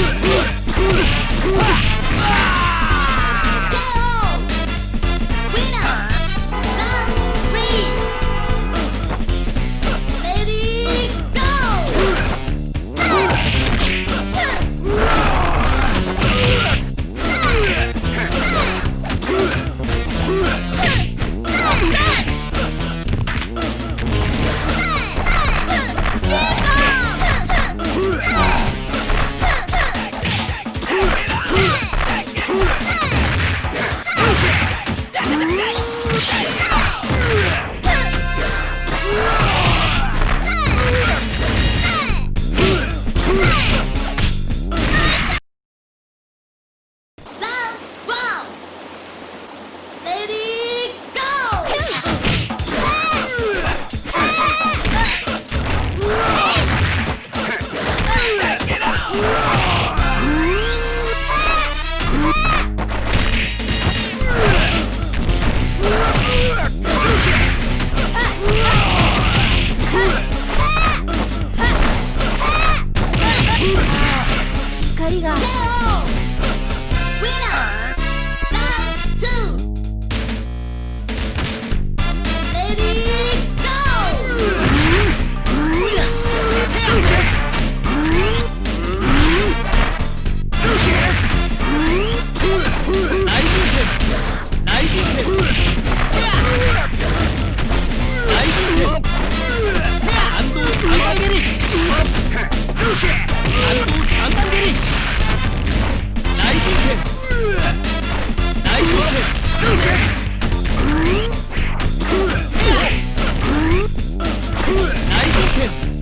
Yeah. Yeah.